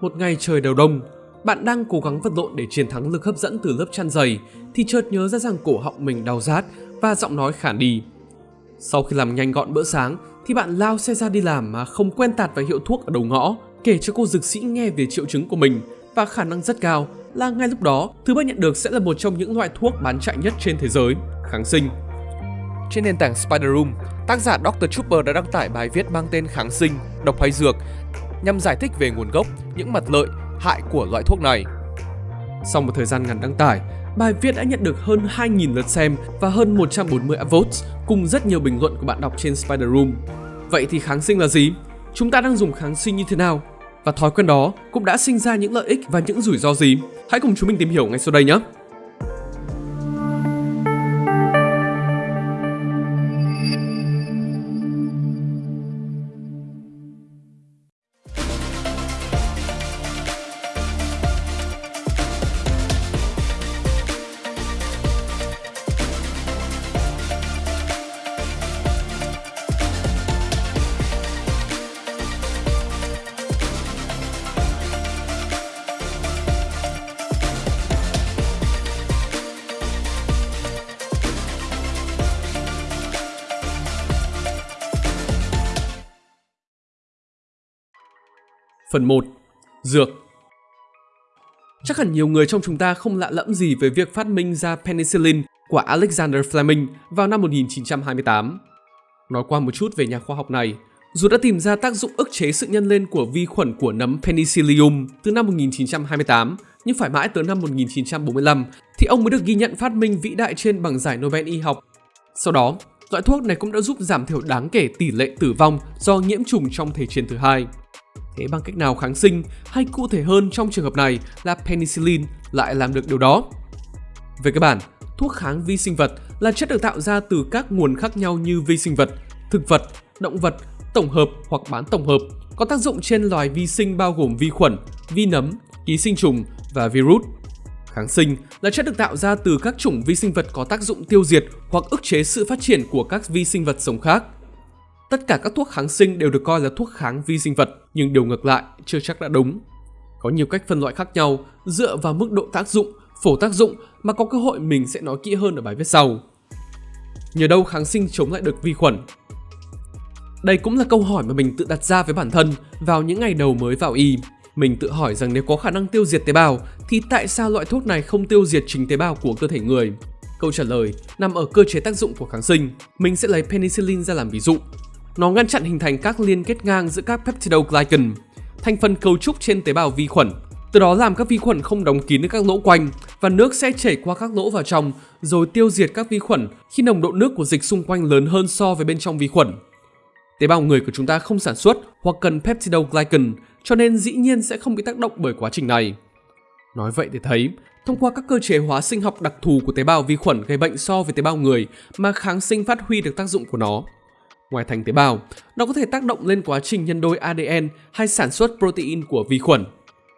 Một ngày trời đầu đông, bạn đang cố gắng vật lộn để chiến thắng lực hấp dẫn từ lớp chăn dày thì chợt nhớ ra rằng cổ họng mình đau rát và giọng nói khản đi. Sau khi làm nhanh gọn bữa sáng thì bạn lao xe ra đi làm mà không quen tạt vào hiệu thuốc ở đầu ngõ kể cho cô dược sĩ nghe về triệu chứng của mình và khả năng rất cao là ngay lúc đó thứ bạn nhận được sẽ là một trong những loại thuốc bán chạy nhất trên thế giới, kháng sinh. Trên nền tảng Spider Room, tác giả Dr. Trooper đã đăng tải bài viết mang tên kháng sinh, độc hay dược nhằm giải thích về nguồn gốc, những mặt lợi, hại của loại thuốc này. Sau một thời gian ngắn đăng tải, bài viết đã nhận được hơn 2.000 lượt xem và hơn 140 upvotes cùng rất nhiều bình luận của bạn đọc trên Spider Room. Vậy thì kháng sinh là gì? Chúng ta đang dùng kháng sinh như thế nào? Và thói quen đó cũng đã sinh ra những lợi ích và những rủi ro gì? Hãy cùng chúng mình tìm hiểu ngay sau đây nhé! Phần 1. Dược Chắc hẳn nhiều người trong chúng ta không lạ lẫm gì về việc phát minh ra penicillin của Alexander Fleming vào năm 1928. Nói qua một chút về nhà khoa học này, dù đã tìm ra tác dụng ức chế sự nhân lên của vi khuẩn của nấm Penicillium từ năm 1928, nhưng phải mãi tới năm 1945 thì ông mới được ghi nhận phát minh vĩ đại trên bằng giải Nobel y học. Sau đó, loại thuốc này cũng đã giúp giảm thiểu đáng kể tỷ lệ tử vong do nhiễm trùng trong Thế chiến thứ hai. Thế bằng cách nào kháng sinh hay cụ thể hơn trong trường hợp này là penicillin lại làm được điều đó? Về cơ bản, thuốc kháng vi sinh vật là chất được tạo ra từ các nguồn khác nhau như vi sinh vật, thực vật, động vật, tổng hợp hoặc bán tổng hợp, có tác dụng trên loài vi sinh bao gồm vi khuẩn, vi nấm, ký sinh trùng và virus. Kháng sinh là chất được tạo ra từ các chủng vi sinh vật có tác dụng tiêu diệt hoặc ức chế sự phát triển của các vi sinh vật sống khác. Tất cả các thuốc kháng sinh đều được coi là thuốc kháng vi sinh vật, nhưng điều ngược lại chưa chắc đã đúng. Có nhiều cách phân loại khác nhau dựa vào mức độ tác dụng, phổ tác dụng mà có cơ hội mình sẽ nói kỹ hơn ở bài viết sau. Nhờ đâu kháng sinh chống lại được vi khuẩn? Đây cũng là câu hỏi mà mình tự đặt ra với bản thân vào những ngày đầu mới vào y. Mình tự hỏi rằng nếu có khả năng tiêu diệt tế bào thì tại sao loại thuốc này không tiêu diệt chính tế bào của cơ thể người? Câu trả lời nằm ở cơ chế tác dụng của kháng sinh. Mình sẽ lấy penicillin ra làm ví dụ. Nó ngăn chặn hình thành các liên kết ngang giữa các peptidoglycan, thành phần cấu trúc trên tế bào vi khuẩn. Từ đó làm các vi khuẩn không đóng kín được các lỗ quanh và nước sẽ chảy qua các lỗ vào trong rồi tiêu diệt các vi khuẩn khi nồng độ nước của dịch xung quanh lớn hơn so với bên trong vi khuẩn. Tế bào người của chúng ta không sản xuất hoặc cần peptidoglycan cho nên dĩ nhiên sẽ không bị tác động bởi quá trình này. Nói vậy để thấy, thông qua các cơ chế hóa sinh học đặc thù của tế bào vi khuẩn gây bệnh so với tế bào người mà kháng sinh phát huy được tác dụng của nó. Ngoài thành tế bào, nó có thể tác động lên quá trình nhân đôi ADN hay sản xuất protein của vi khuẩn.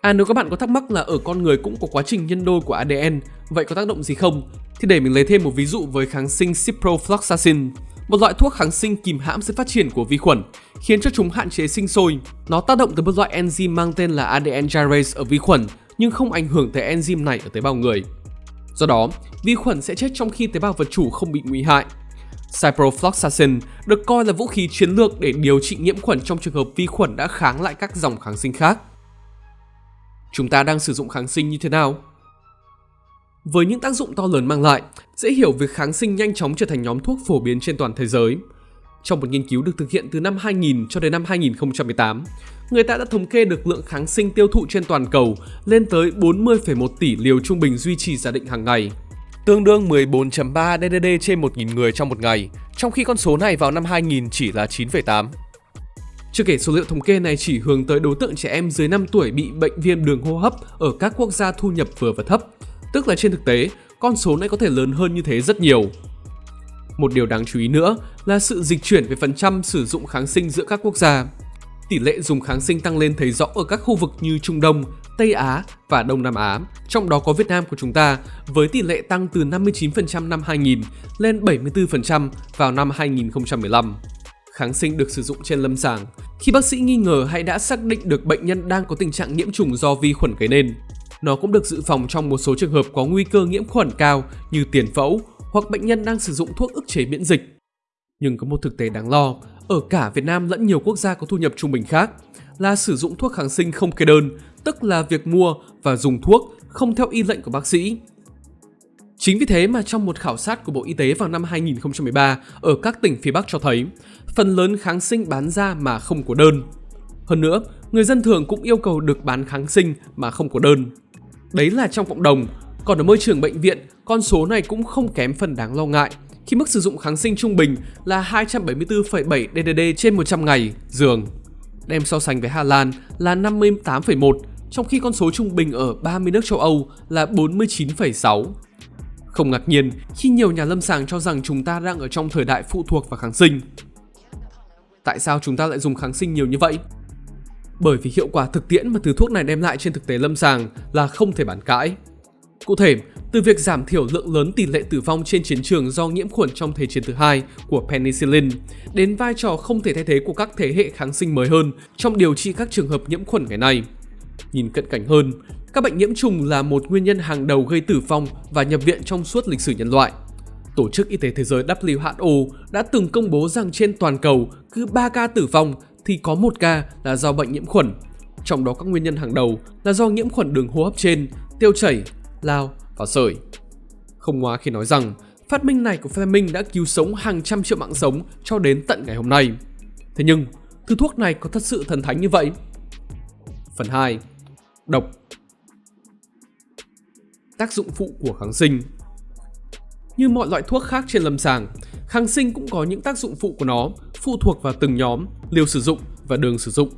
À nếu các bạn có thắc mắc là ở con người cũng có quá trình nhân đôi của ADN, vậy có tác động gì không? Thì để mình lấy thêm một ví dụ với kháng sinh ciprofloxacin, một loại thuốc kháng sinh kìm hãm sự phát triển của vi khuẩn, khiến cho chúng hạn chế sinh sôi. Nó tác động tới một loại enzyme mang tên là ADN gyrase ở vi khuẩn, nhưng không ảnh hưởng tới enzyme này ở tế bào người. Do đó, vi khuẩn sẽ chết trong khi tế bào vật chủ không bị nguy hại. Ciprofloxacin được coi là vũ khí chiến lược để điều trị nhiễm khuẩn trong trường hợp vi khuẩn đã kháng lại các dòng kháng sinh khác. Chúng ta đang sử dụng kháng sinh như thế nào? Với những tác dụng to lớn mang lại, dễ hiểu việc kháng sinh nhanh chóng trở thành nhóm thuốc phổ biến trên toàn thế giới. Trong một nghiên cứu được thực hiện từ năm 2000 cho đến năm 2018, người ta đã thống kê được lượng kháng sinh tiêu thụ trên toàn cầu lên tới 40,1 tỷ liều trung bình duy trì giả định hàng ngày tương đương 14.3 DDD trên 1.000 người trong một ngày, trong khi con số này vào năm 2000 chỉ là 9,8. Chưa kể số liệu thống kê này chỉ hướng tới đối tượng trẻ em dưới 5 tuổi bị bệnh viêm đường hô hấp ở các quốc gia thu nhập vừa và thấp, tức là trên thực tế, con số này có thể lớn hơn như thế rất nhiều. Một điều đáng chú ý nữa là sự dịch chuyển về phần trăm sử dụng kháng sinh giữa các quốc gia. Tỷ lệ dùng kháng sinh tăng lên thấy rõ ở các khu vực như Trung Đông, Tây Á và Đông Nam Á, trong đó có Việt Nam của chúng ta với tỷ lệ tăng từ 59% năm 2000 lên 74% vào năm 2015. kháng sinh được sử dụng trên lâm sàng khi bác sĩ nghi ngờ hay đã xác định được bệnh nhân đang có tình trạng nhiễm trùng do vi khuẩn gây nên. Nó cũng được dự phòng trong một số trường hợp có nguy cơ nhiễm khuẩn cao như tiền phẫu hoặc bệnh nhân đang sử dụng thuốc ức chế miễn dịch. Nhưng có một thực tế đáng lo, ở cả Việt Nam lẫn nhiều quốc gia có thu nhập trung bình khác là sử dụng thuốc kháng sinh không kê đơn, tức là việc mua và dùng thuốc không theo y lệnh của bác sĩ. Chính vì thế mà trong một khảo sát của Bộ Y tế vào năm 2013 ở các tỉnh phía Bắc cho thấy, phần lớn kháng sinh bán ra mà không có đơn. Hơn nữa, người dân thường cũng yêu cầu được bán kháng sinh mà không có đơn. Đấy là trong cộng đồng, còn ở môi trường bệnh viện, con số này cũng không kém phần đáng lo ngại khi mức sử dụng kháng sinh trung bình là 274,7 DDD trên 100 ngày giường. Đem so sánh với Hà Lan là 58,1, trong khi con số trung bình ở 30 nước châu Âu là 49,6. Không ngạc nhiên khi nhiều nhà lâm sàng cho rằng chúng ta đang ở trong thời đại phụ thuộc vào kháng sinh. Tại sao chúng ta lại dùng kháng sinh nhiều như vậy? Bởi vì hiệu quả thực tiễn mà thứ thuốc này đem lại trên thực tế lâm sàng là không thể bàn cãi. Cụ thể, từ việc giảm thiểu lượng lớn tỷ lệ tử vong trên chiến trường do nhiễm khuẩn trong Thế chiến thứ hai của penicillin, đến vai trò không thể thay thế của các thế hệ kháng sinh mới hơn trong điều trị các trường hợp nhiễm khuẩn ngày nay. Nhìn cận cảnh hơn, các bệnh nhiễm trùng là một nguyên nhân hàng đầu gây tử vong và nhập viện trong suốt lịch sử nhân loại. Tổ chức Y tế Thế giới WHO đã từng công bố rằng trên toàn cầu cứ 3 ca tử vong thì có 1 ca là do bệnh nhiễm khuẩn. Trong đó các nguyên nhân hàng đầu là do nhiễm khuẩn đường hô hấp trên, tiêu chảy, lao và sởi. Không ngoa khi nói rằng phát minh này của Fleming đã cứu sống hàng trăm triệu mạng sống cho đến tận ngày hôm nay. Thế nhưng, thứ thuốc này có thật sự thần thánh như vậy? Phần 2. Độc Tác dụng phụ của kháng sinh Như mọi loại thuốc khác trên lâm sàng, kháng sinh cũng có những tác dụng phụ của nó phụ thuộc vào từng nhóm, liều sử dụng và đường sử dụng.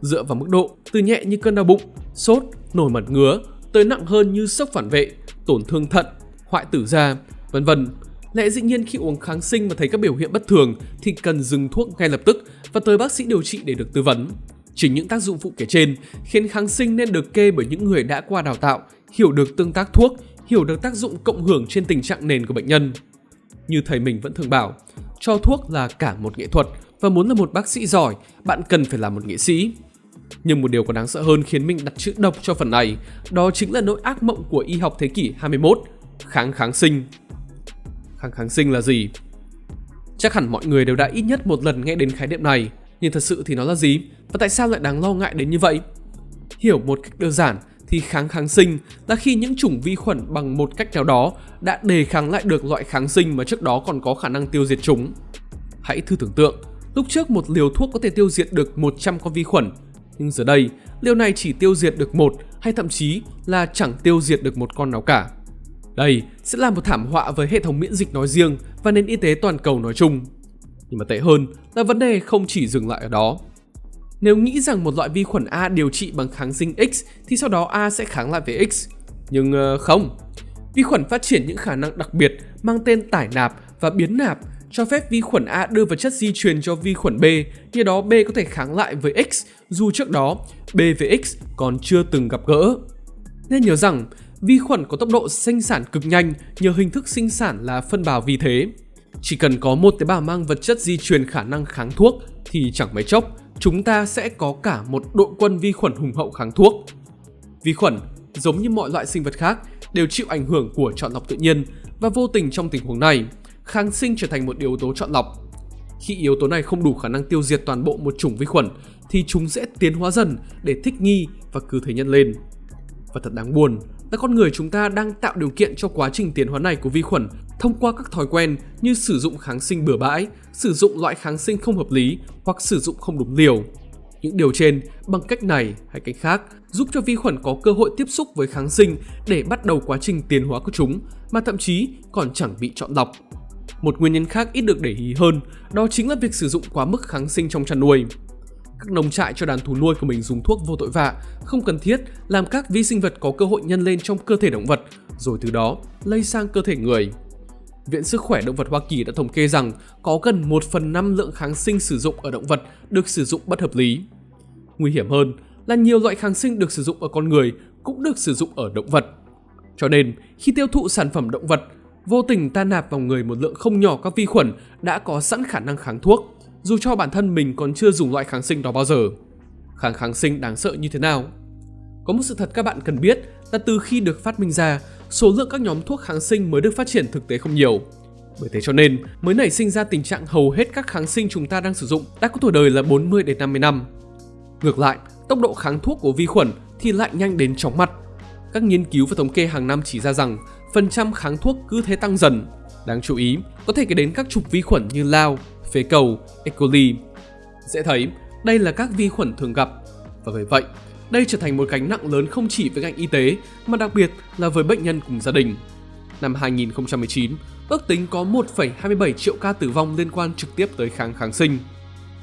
Dựa vào mức độ, từ nhẹ như cơn đau bụng, sốt, nổi mẩn ngứa, tới nặng hơn như sốc phản vệ, tổn thương thận, hoại tử da, vân vân. Lẽ dĩ nhiên khi uống kháng sinh mà thấy các biểu hiện bất thường thì cần dừng thuốc ngay lập tức và tới bác sĩ điều trị để được tư vấn. Chính những tác dụng phụ kể trên khiến kháng sinh nên được kê bởi những người đã qua đào tạo, hiểu được tương tác thuốc, hiểu được tác dụng cộng hưởng trên tình trạng nền của bệnh nhân. Như thầy mình vẫn thường bảo, cho thuốc là cả một nghệ thuật và muốn là một bác sĩ giỏi, bạn cần phải là một nghệ sĩ. Nhưng một điều còn đáng sợ hơn khiến mình đặt chữ độc cho phần này, đó chính là nỗi ác mộng của y học thế kỷ 21, kháng kháng sinh. Kháng kháng sinh là gì? Chắc hẳn mọi người đều đã ít nhất một lần nghe đến khái niệm này, nhưng thật sự thì nó là gì? Và tại sao lại đáng lo ngại đến như vậy? Hiểu một cách đơn giản thì kháng kháng sinh là khi những chủng vi khuẩn bằng một cách nào đó đã đề kháng lại được loại kháng sinh mà trước đó còn có khả năng tiêu diệt chúng. Hãy thử tưởng tượng, lúc trước một liều thuốc có thể tiêu diệt được 100 con vi khuẩn, nhưng giờ đây liều này chỉ tiêu diệt được một hay thậm chí là chẳng tiêu diệt được một con nào cả. Đây sẽ là một thảm họa với hệ thống miễn dịch nói riêng và nền y tế toàn cầu nói chung. Nhưng mà tệ hơn là vấn đề không chỉ dừng lại ở đó. Nếu nghĩ rằng một loại vi khuẩn A điều trị bằng kháng sinh X thì sau đó A sẽ kháng lại với X. Nhưng ờ, không. Vi khuẩn phát triển những khả năng đặc biệt mang tên tải nạp và biến nạp cho phép vi khuẩn A đưa vật chất di truyền cho vi khuẩn B, như đó B có thể kháng lại với X dù trước đó B với X còn chưa từng gặp gỡ. Nên nhớ rằng, vi khuẩn có tốc độ sinh sản cực nhanh nhờ hình thức sinh sản là phân bào vi thế. Chỉ cần có một tế bào mang vật chất di truyền khả năng kháng thuốc thì chẳng mấy chốc chúng ta sẽ có cả một đội quân vi khuẩn hùng hậu kháng thuốc. Vi khuẩn, giống như mọi loại sinh vật khác, đều chịu ảnh hưởng của chọn lọc tự nhiên và vô tình trong tình huống này, kháng sinh trở thành một yếu tố chọn lọc. Khi yếu tố này không đủ khả năng tiêu diệt toàn bộ một chủng vi khuẩn thì chúng sẽ tiến hóa dần để thích nghi và cứ thế nhân lên. Và thật đáng buồn là con người chúng ta đang tạo điều kiện cho quá trình tiến hóa này của vi khuẩn thông qua các thói quen như sử dụng kháng sinh bừa bãi, sử dụng loại kháng sinh không hợp lý hoặc sử dụng không đúng liều. Những điều trên bằng cách này hay cách khác giúp cho vi khuẩn có cơ hội tiếp xúc với kháng sinh để bắt đầu quá trình tiến hóa của chúng mà thậm chí còn chẳng bị chọn lọc. Một nguyên nhân khác ít được để ý hơn đó chính là việc sử dụng quá mức kháng sinh trong chăn nuôi. Các nông trại cho đàn thú nuôi của mình dùng thuốc vô tội vạ, không cần thiết làm các vi sinh vật có cơ hội nhân lên trong cơ thể động vật, rồi từ đó lây sang cơ thể người. Viện Sức khỏe Động vật Hoa Kỳ đã thống kê rằng có gần 1 phần 5 lượng kháng sinh sử dụng ở động vật được sử dụng bất hợp lý. Nguy hiểm hơn là nhiều loại kháng sinh được sử dụng ở con người cũng được sử dụng ở động vật. Cho nên, khi tiêu thụ sản phẩm động vật, vô tình ta nạp vào người một lượng không nhỏ các vi khuẩn đã có sẵn khả năng kháng thuốc, dù cho bản thân mình còn chưa dùng loại kháng sinh đó bao giờ. Kháng kháng sinh đáng sợ như thế nào? Có một sự thật các bạn cần biết là từ khi được phát minh ra, số lượng các nhóm thuốc kháng sinh mới được phát triển thực tế không nhiều. Bởi thế cho nên mới nảy sinh ra tình trạng hầu hết các kháng sinh chúng ta đang sử dụng đã có tuổi đời là 40 đến 50 năm. Ngược lại, tốc độ kháng thuốc của vi khuẩn thì lại nhanh đến chóng mặt. Các nghiên cứu và thống kê hàng năm chỉ ra rằng phần trăm kháng thuốc cứ thế tăng dần. Đáng chú ý, có thể kể đến các chủng vi khuẩn như lao, phế cầu, E. coli. Dễ thấy, đây là các vi khuẩn thường gặp. Và bởi vậy, đây trở thành một gánh nặng lớn không chỉ với ngành y tế mà đặc biệt là với bệnh nhân cùng gia đình. Năm 2019, ước tính có 1,27 triệu ca tử vong liên quan trực tiếp tới kháng kháng sinh.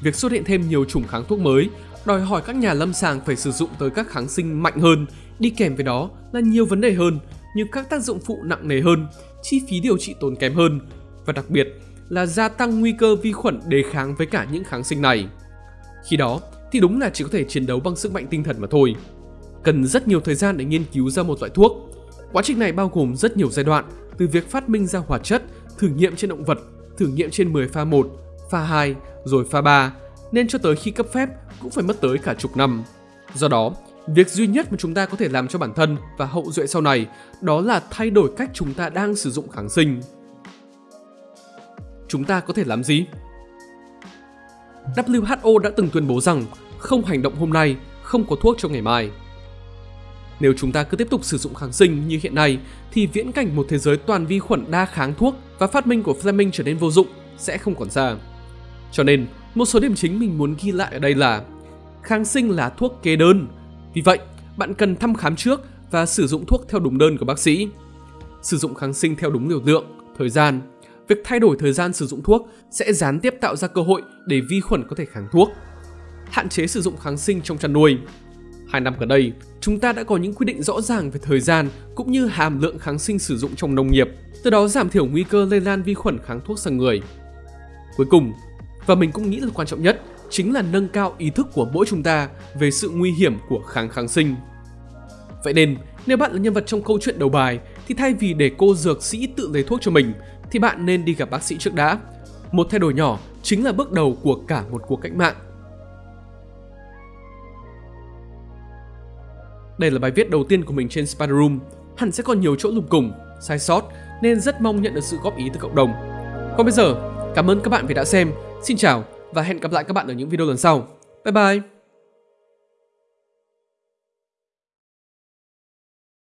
Việc xuất hiện thêm nhiều chủng kháng thuốc mới đòi hỏi các nhà lâm sàng phải sử dụng tới các kháng sinh mạnh hơn, đi kèm với đó là nhiều vấn đề hơn như các tác dụng phụ nặng nề hơn, chi phí điều trị tốn kém hơn và đặc biệt là gia tăng nguy cơ vi khuẩn đề kháng với cả những kháng sinh này. Khi đó thì đúng là chỉ có thể chiến đấu bằng sức mạnh tinh thần mà thôi. Cần rất nhiều thời gian để nghiên cứu ra một loại thuốc. Quá trình này bao gồm rất nhiều giai đoạn, từ việc phát minh ra hoạt chất, thử nghiệm trên động vật, thử nghiệm trên 10 pha 1, pha 2, rồi pha 3, nên cho tới khi cấp phép cũng phải mất tới cả chục năm. Do đó, việc duy nhất mà chúng ta có thể làm cho bản thân và hậu duệ sau này đó là thay đổi cách chúng ta đang sử dụng kháng sinh. Chúng ta có thể làm gì? WHO đã từng tuyên bố rằng không hành động hôm nay, không có thuốc cho ngày mai. Nếu chúng ta cứ tiếp tục sử dụng kháng sinh như hiện nay thì viễn cảnh một thế giới toàn vi khuẩn đa kháng thuốc và phát minh của Fleming trở nên vô dụng sẽ không còn xa. Cho nên, một số điểm chính mình muốn ghi lại ở đây là kháng sinh là thuốc kê đơn. Vì vậy, bạn cần thăm khám trước và sử dụng thuốc theo đúng đơn của bác sĩ. Sử dụng kháng sinh theo đúng liều lượng, thời gian. Việc thay đổi thời gian sử dụng thuốc sẽ gián tiếp tạo ra cơ hội để vi khuẩn có thể kháng thuốc. Hạn chế sử dụng kháng sinh trong chăn nuôi. Hai năm gần đây, chúng ta đã có những quy định rõ ràng về thời gian cũng như hàm lượng kháng sinh sử dụng trong nông nghiệp, từ đó giảm thiểu nguy cơ lây lan vi khuẩn kháng thuốc sang người. Cuối cùng, và mình cũng nghĩ là quan trọng nhất chính là nâng cao ý thức của mỗi chúng ta về sự nguy hiểm của kháng kháng sinh. Vậy nên, nếu bạn là nhân vật trong câu chuyện đầu bài thì thay vì để cô dược sĩ tự lấy thuốc cho mình thì bạn nên đi gặp bác sĩ trước đã. Một thay đổi nhỏ chính là bước đầu của cả một cuộc cách mạng. Đây là bài viết đầu tiên của mình trên Spider Room. Hẳn sẽ còn nhiều chỗ lùng cùng, sai sót nên rất mong nhận được sự góp ý từ cộng đồng. Còn bây giờ, cảm ơn các bạn vì đã xem Xin chào và hẹn gặp lại các bạn ở những video lần sau. Bye bye!